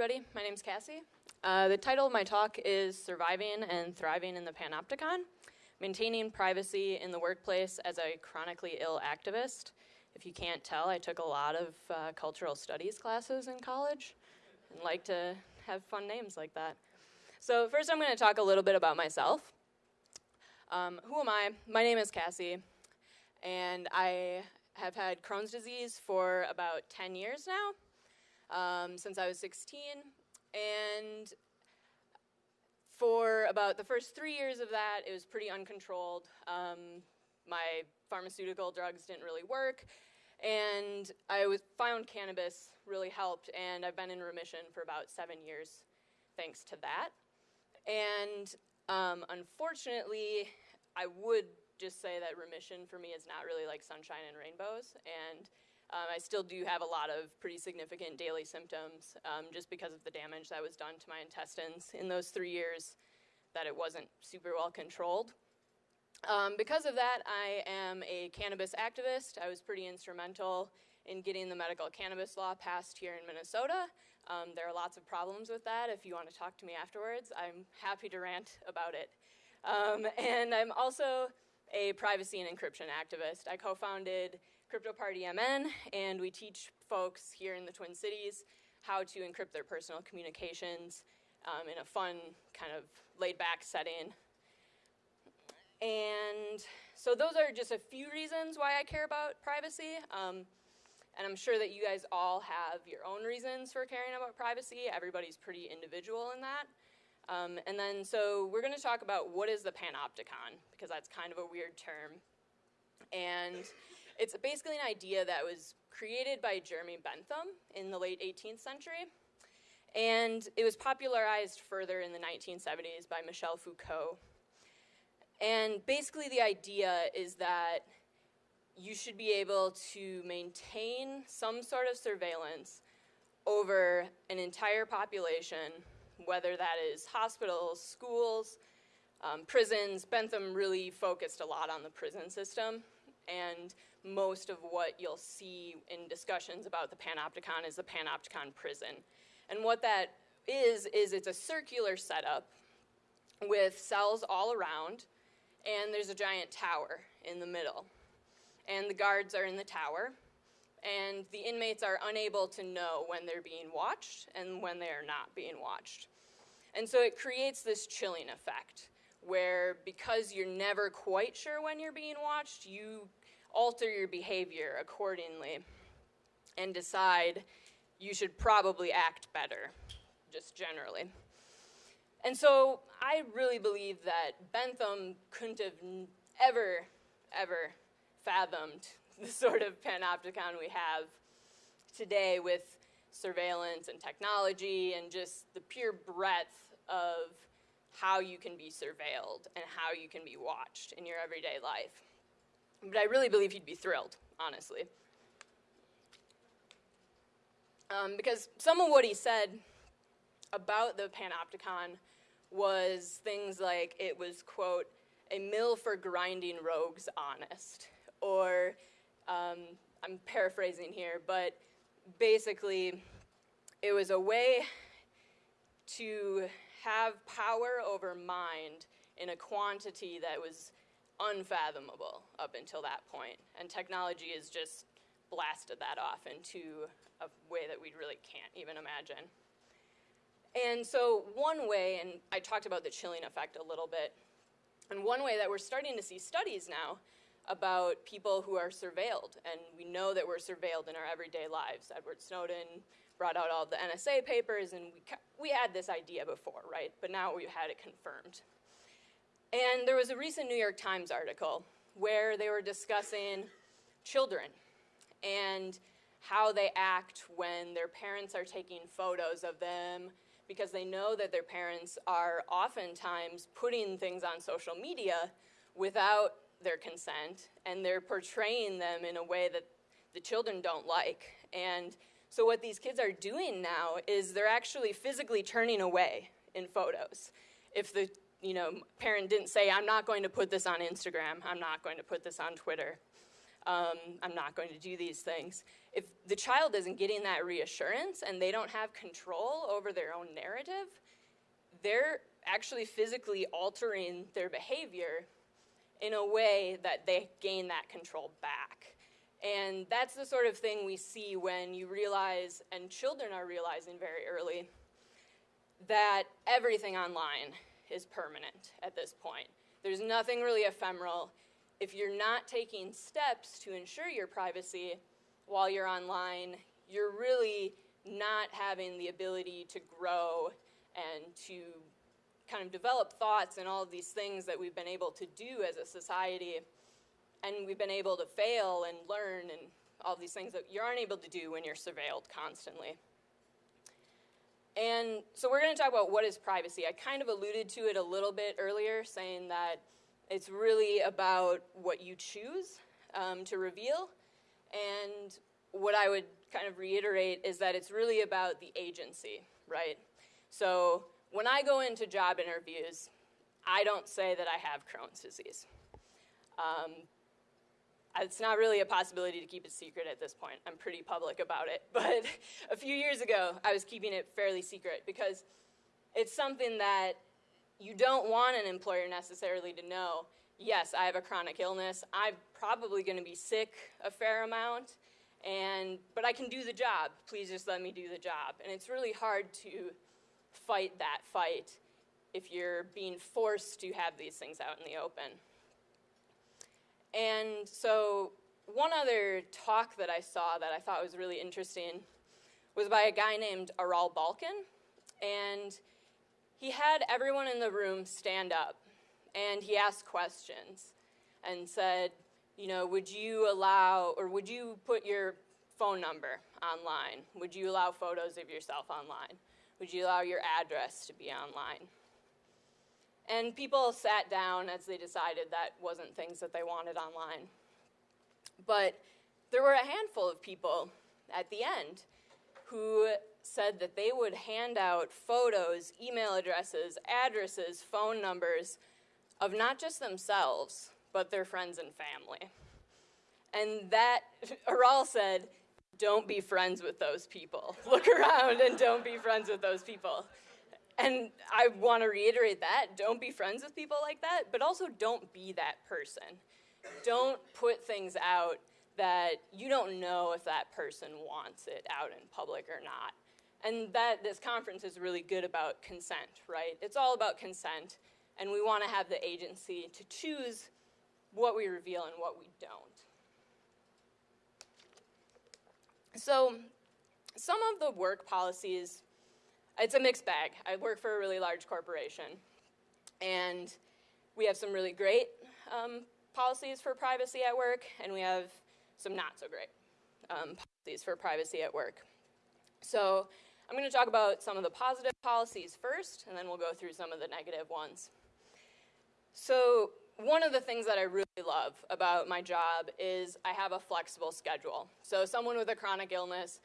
everybody. My name's Cassie. Uh, the title of my talk is Surviving and Thriving in the Panopticon Maintaining Privacy in the Workplace as a Chronically Ill Activist. If you can't tell, I took a lot of uh, cultural studies classes in college and like to have fun names like that. So, first, I'm going to talk a little bit about myself. Um, who am I? My name is Cassie, and I have had Crohn's disease for about 10 years now um, since I was 16. And for about the first three years of that, it was pretty uncontrolled. Um, my pharmaceutical drugs didn't really work. And I was, found cannabis really helped, and I've been in remission for about seven years thanks to that. And um, unfortunately, I would just say that remission for me is not really like sunshine and rainbows. And um, I still do have a lot of pretty significant daily symptoms um, just because of the damage that was done to my intestines in those three years that it wasn't super well controlled. Um, because of that, I am a cannabis activist. I was pretty instrumental in getting the medical cannabis law passed here in Minnesota. Um, there are lots of problems with that. If you want to talk to me afterwards, I'm happy to rant about it. Um, and I'm also a privacy and encryption activist. I co-founded Crypto Party MN, and we teach folks here in the Twin Cities how to encrypt their personal communications um, in a fun, kind of laid back setting. And so those are just a few reasons why I care about privacy. Um, and I'm sure that you guys all have your own reasons for caring about privacy. Everybody's pretty individual in that. Um, and then, so we're going to talk about what is the panopticon, because that's kind of a weird term. And it's basically an idea that was created by Jeremy Bentham in the late 18th century. And it was popularized further in the 1970s by Michel Foucault. And basically, the idea is that you should be able to maintain some sort of surveillance over an entire population, whether that is hospitals, schools, um, prisons. Bentham really focused a lot on the prison system and most of what you'll see in discussions about the Panopticon is the Panopticon prison. And what that is, is it's a circular setup with cells all around, and there's a giant tower in the middle. And the guards are in the tower, and the inmates are unable to know when they're being watched and when they are not being watched. And so it creates this chilling effect where because you're never quite sure when you're being watched, you alter your behavior accordingly and decide you should probably act better, just generally. And so I really believe that Bentham couldn't have ever, ever fathomed the sort of panopticon we have today with surveillance and technology and just the pure breadth of how you can be surveilled and how you can be watched in your everyday life. But I really believe he'd be thrilled, honestly. Um, because some of what he said about the Panopticon was things like it was, quote, a mill for grinding rogues honest. Or, um, I'm paraphrasing here, but basically, it was a way to have power over mind in a quantity that was unfathomable up until that point. And technology has just blasted that off into a way that we really can't even imagine. And so one way, and I talked about the chilling effect a little bit, and one way that we're starting to see studies now about people who are surveilled, and we know that we're surveilled in our everyday lives. Edward Snowden brought out all the NSA papers, and we, we had this idea before, right? But now we've had it confirmed. And there was a recent New York Times article where they were discussing children and how they act when their parents are taking photos of them because they know that their parents are oftentimes putting things on social media without their consent and they're portraying them in a way that the children don't like. And so what these kids are doing now is they're actually physically turning away in photos. If the you know, parent didn't say, I'm not going to put this on Instagram, I'm not going to put this on Twitter. um, I'm not going to do these things. If the child isn't getting that reassurance and they don't have control over their own narrative, they're actually physically altering their behavior in a way that they gain that control back. And that's the sort of thing we see when you realize, and children are realizing very early, that everything online is permanent at this point. There's nothing really ephemeral. If you're not taking steps to ensure your privacy while you're online, you're really not having the ability to grow and to kind of develop thoughts and all of these things that we've been able to do as a society and we've been able to fail and learn and all these things that you aren't able to do when you're surveilled constantly. And so we're going to talk about what is privacy. I kind of alluded to it a little bit earlier, saying that it's really about what you choose um, to reveal. And what I would kind of reiterate is that it's really about the agency, right? So when I go into job interviews, I don't say that I have Crohn's disease. Um, it's not really a possibility to keep it secret at this point. I'm pretty public about it. But a few years ago, I was keeping it fairly secret because it's something that you don't want an employer necessarily to know. Yes, I have a chronic illness. I'm probably going to be sick a fair amount, and but I can do the job. Please just let me do the job. And it's really hard to fight that fight if you're being forced to have these things out in the open. And so one other talk that I saw that I thought was really interesting was by a guy named Aral Balkan. And he had everyone in the room stand up and he asked questions and said, you know, would you allow or would you put your phone number online? Would you allow photos of yourself online? Would you allow your address to be online? And people sat down as they decided that wasn't things that they wanted online. But there were a handful of people at the end who said that they would hand out photos, email addresses, addresses, phone numbers of not just themselves, but their friends and family. And that, Aral said, don't be friends with those people. Look around and don't be friends with those people. And I want to reiterate that. Don't be friends with people like that, but also don't be that person. Don't put things out that you don't know if that person wants it out in public or not. And that this conference is really good about consent, right? It's all about consent, and we want to have the agency to choose what we reveal and what we don't. So some of the work policies it's a mixed bag. I work for a really large corporation, and we have some really great um, policies for privacy at work, and we have some not so great um, policies for privacy at work. So I'm going to talk about some of the positive policies first, and then we'll go through some of the negative ones. So one of the things that I really love about my job is I have a flexible schedule. So someone with a chronic illness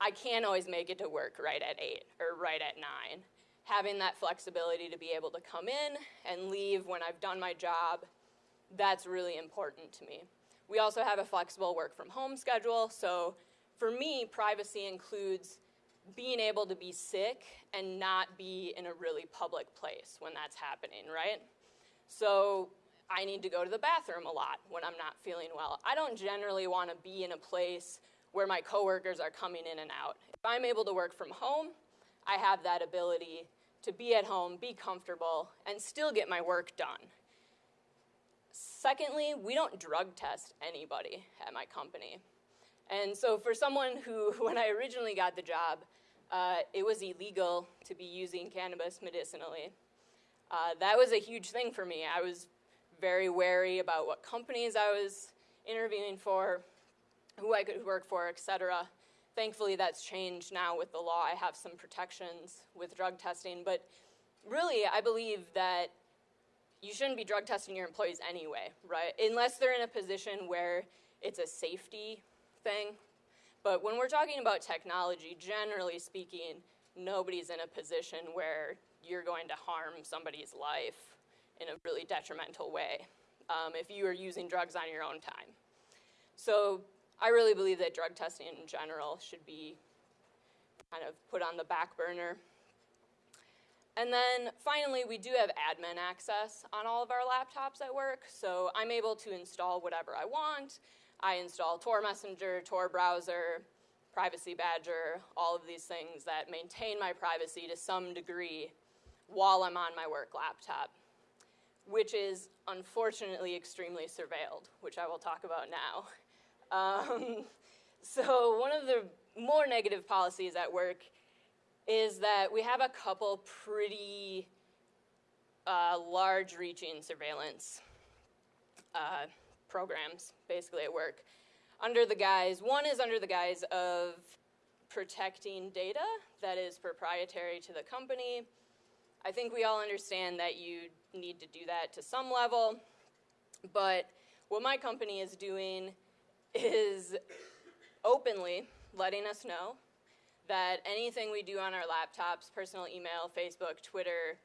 I can't always make it to work right at 8 or right at 9. Having that flexibility to be able to come in and leave when I've done my job, that's really important to me. We also have a flexible work from home schedule, so for me, privacy includes being able to be sick and not be in a really public place when that's happening, right? So I need to go to the bathroom a lot when I'm not feeling well. I don't generally want to be in a place where my coworkers are coming in and out. If I'm able to work from home, I have that ability to be at home, be comfortable, and still get my work done. Secondly, we don't drug test anybody at my company. And so for someone who, when I originally got the job, uh, it was illegal to be using cannabis medicinally. Uh, that was a huge thing for me. I was very wary about what companies I was interviewing for, who I could work for, et cetera. Thankfully, that's changed now with the law. I have some protections with drug testing, but really, I believe that you shouldn't be drug testing your employees anyway, right? Unless they're in a position where it's a safety thing. But when we're talking about technology, generally speaking, nobody's in a position where you're going to harm somebody's life in a really detrimental way um, if you are using drugs on your own time. So I really believe that drug testing in general should be kind of put on the back burner. And then finally, we do have admin access on all of our laptops at work, so I'm able to install whatever I want. I install Tor Messenger, Tor Browser, Privacy Badger, all of these things that maintain my privacy to some degree while I'm on my work laptop, which is unfortunately extremely surveilled, which I will talk about now. Um, so one of the more negative policies at work is that we have a couple pretty uh, large reaching surveillance uh, programs basically at work under the guise, one is under the guise of protecting data that is proprietary to the company. I think we all understand that you need to do that to some level, but what my company is doing is openly letting us know that anything we do on our laptops, personal email, Facebook, Twitter,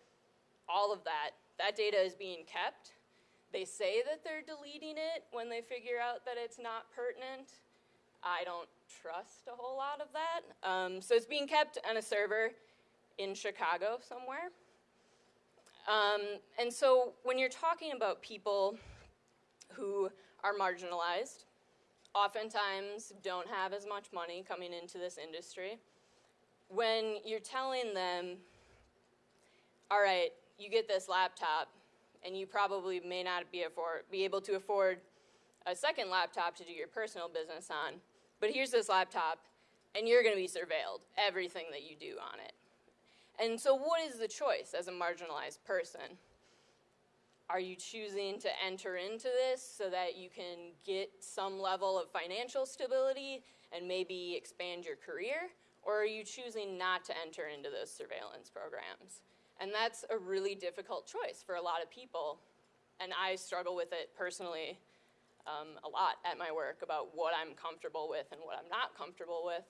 all of that, that data is being kept. They say that they're deleting it when they figure out that it's not pertinent. I don't trust a whole lot of that. Um, so it's being kept on a server in Chicago somewhere. Um, and so when you're talking about people who are marginalized, oftentimes don't have as much money coming into this industry, when you're telling them, all right, you get this laptop, and you probably may not be, afford, be able to afford a second laptop to do your personal business on, but here's this laptop, and you're going to be surveilled, everything that you do on it. And so what is the choice as a marginalized person? Are you choosing to enter into this so that you can get some level of financial stability and maybe expand your career? Or are you choosing not to enter into those surveillance programs? And that's a really difficult choice for a lot of people. And I struggle with it personally um, a lot at my work about what I'm comfortable with and what I'm not comfortable with.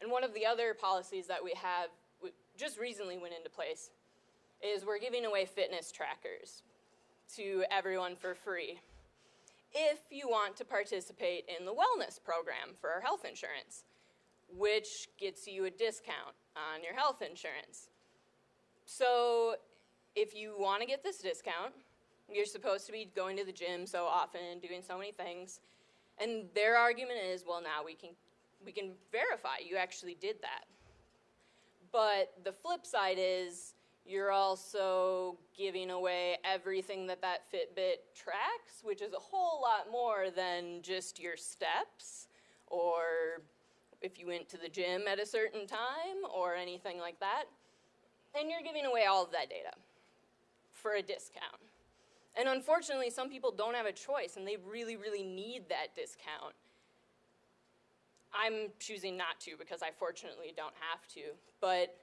And one of the other policies that we have just recently went into place is we're giving away fitness trackers to everyone for free if you want to participate in the wellness program for our health insurance, which gets you a discount on your health insurance. So if you want to get this discount, you're supposed to be going to the gym so often and doing so many things. And their argument is, well, now we can, we can verify you actually did that. But the flip side is you're also giving away everything that that Fitbit tracks, which is a whole lot more than just your steps or if you went to the gym at a certain time or anything like that. And you're giving away all of that data for a discount. And unfortunately, some people don't have a choice and they really, really need that discount. I'm choosing not to because I fortunately don't have to. But,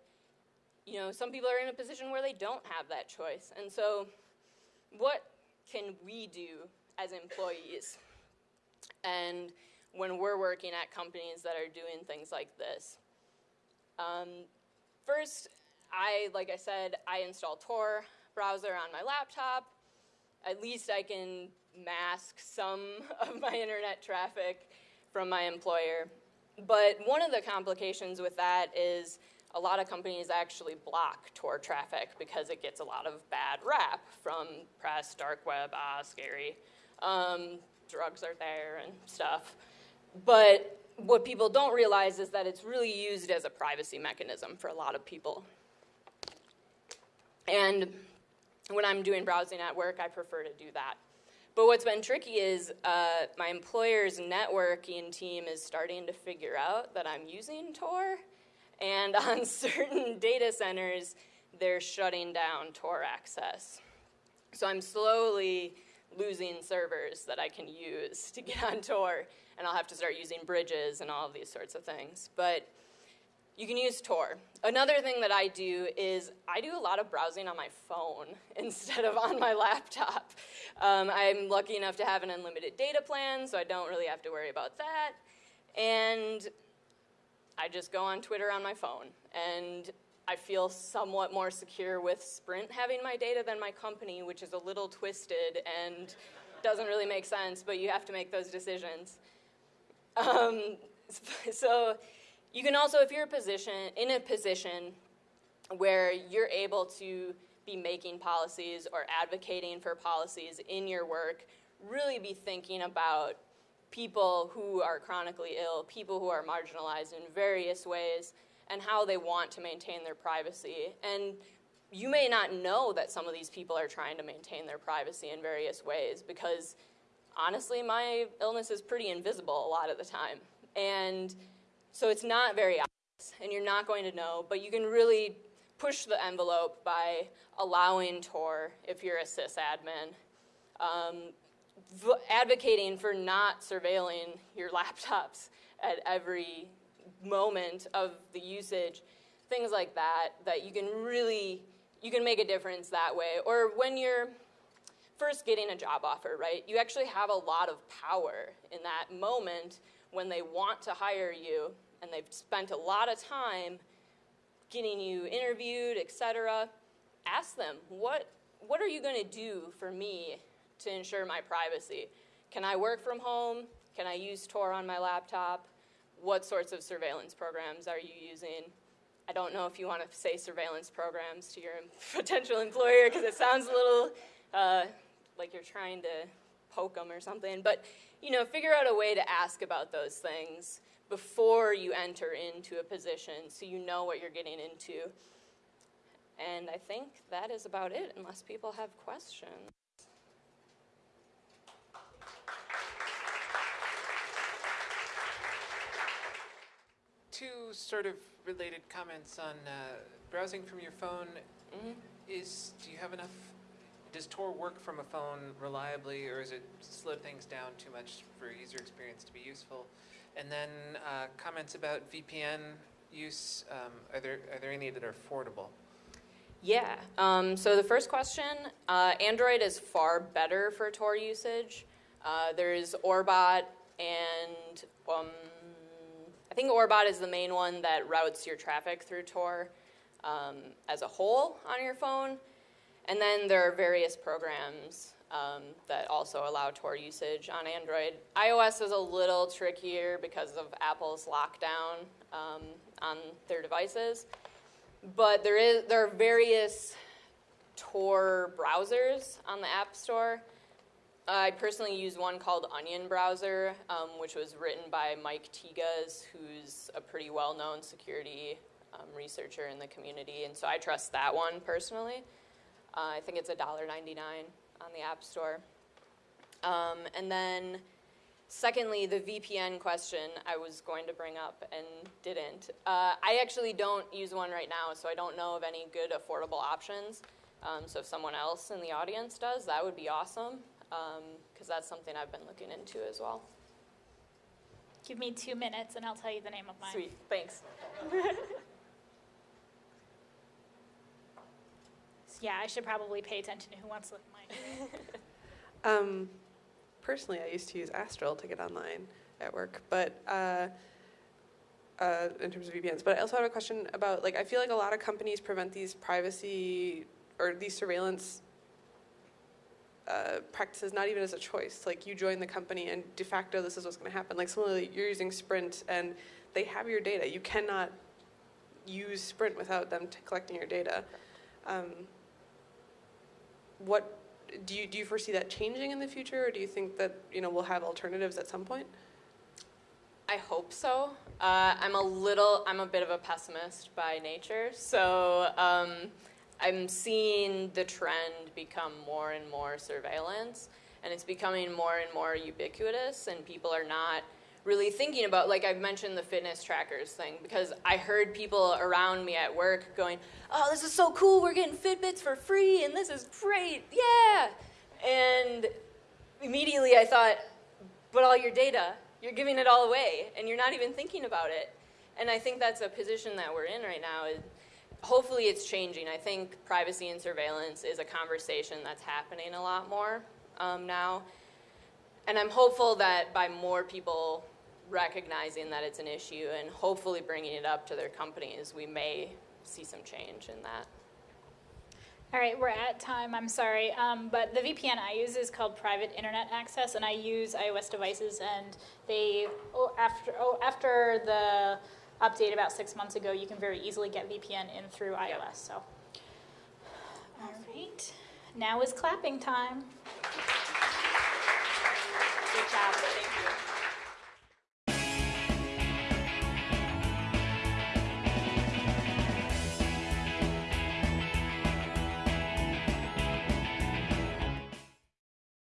you know, some people are in a position where they don't have that choice. And so, what can we do as employees? And when we're working at companies that are doing things like this. Um, first, I, like I said, I install Tor browser on my laptop. At least I can mask some of my internet traffic from my employer. But one of the complications with that is a lot of companies actually block Tor traffic because it gets a lot of bad rap from press, dark web, ah, scary. Um, drugs are there and stuff. But what people don't realize is that it's really used as a privacy mechanism for a lot of people. And when I'm doing browsing at work, I prefer to do that. But what's been tricky is uh, my employer's networking team is starting to figure out that I'm using Tor. And on certain data centers, they're shutting down Tor access. So I'm slowly losing servers that I can use to get on Tor. And I'll have to start using bridges and all of these sorts of things. But you can use Tor. Another thing that I do is I do a lot of browsing on my phone instead of on my laptop. Um, I'm lucky enough to have an unlimited data plan, so I don't really have to worry about that. And I just go on Twitter on my phone. And I feel somewhat more secure with Sprint having my data than my company, which is a little twisted and doesn't really make sense, but you have to make those decisions. Um, so you can also, if you're a position, in a position where you're able to be making policies or advocating for policies in your work, really be thinking about people who are chronically ill, people who are marginalized in various ways, and how they want to maintain their privacy. And you may not know that some of these people are trying to maintain their privacy in various ways because honestly, my illness is pretty invisible a lot of the time. And so it's not very obvious, and you're not going to know, but you can really push the envelope by allowing Tor, if you're a sysadmin, um, advocating for not surveilling your laptops at every moment of the usage, things like that, that you can really, you can make a difference that way. Or when you're first getting a job offer, right, you actually have a lot of power in that moment when they want to hire you and they've spent a lot of time getting you interviewed, etc. Ask them, what, what are you going to do for me to ensure my privacy? Can I work from home? Can I use Tor on my laptop? What sorts of surveillance programs are you using? I don't know if you want to say surveillance programs to your potential employer because it sounds a little uh, like you're trying to poke them or something. But you know, figure out a way to ask about those things before you enter into a position so you know what you're getting into. And I think that is about it, unless people have questions. Two sort of related comments on uh, browsing from your phone. Mhm. Is do you have enough? Does Tor work from a phone reliably, or is it slow things down too much for user experience to be useful? And then uh, comments about VPN use. Um, are there are there any that are affordable? Yeah. Um, so the first question, uh, Android is far better for Tor usage. Uh, there's Orbot and um, I think Orbot is the main one that routes your traffic through Tor um, as a whole on your phone. And then there are various programs um, that also allow Tor usage on Android. iOS is a little trickier because of Apple's lockdown um, on their devices. But there is there are various Tor browsers on the App Store. I personally use one called Onion Browser, um, which was written by Mike Tigas, who's a pretty well-known security um, researcher in the community, and so I trust that one personally. Uh, I think it's $1.99 on the App Store. Um, and then, secondly, the VPN question I was going to bring up and didn't. Uh, I actually don't use one right now, so I don't know of any good affordable options. Um, so if someone else in the audience does, that would be awesome because um, that's something I've been looking into as well. Give me two minutes and I'll tell you the name of mine. Sweet, thanks. yeah, I should probably pay attention to who wants to look at mine. um, personally, I used to use Astrill to get online at work, but uh, uh, in terms of VPNs. But I also have a question about like I feel like a lot of companies prevent these privacy or these surveillance uh, practices not even as a choice. Like you join the company and de facto this is what's going to happen. Like similarly, you're using Sprint and they have your data. You cannot use Sprint without them collecting your data. Um, what do you do you foresee that changing in the future, or do you think that you know we'll have alternatives at some point? I hope so. Uh, I'm a little, I'm a bit of a pessimist by nature, so um, I'm seeing the trend become more and more surveillance, and it's becoming more and more ubiquitous, and people are not really thinking about, like I've mentioned the fitness trackers thing, because I heard people around me at work going, oh, this is so cool, we're getting Fitbits for free, and this is great, yeah. And immediately I thought, but all your data, you're giving it all away, and you're not even thinking about it. And I think that's a position that we're in right now hopefully it's changing. I think privacy and surveillance is a conversation that's happening a lot more um, now. And I'm hopeful that by more people recognizing that it's an issue and hopefully bringing it up to their companies, we may see some change in that. All right, we're at time, I'm sorry. Um, but the VPN I use is called Private Internet Access, and I use iOS devices, and they, oh, after, oh, after the update about six months ago, you can very easily get VPN in through iOS. So, all right, now is clapping time. Good job.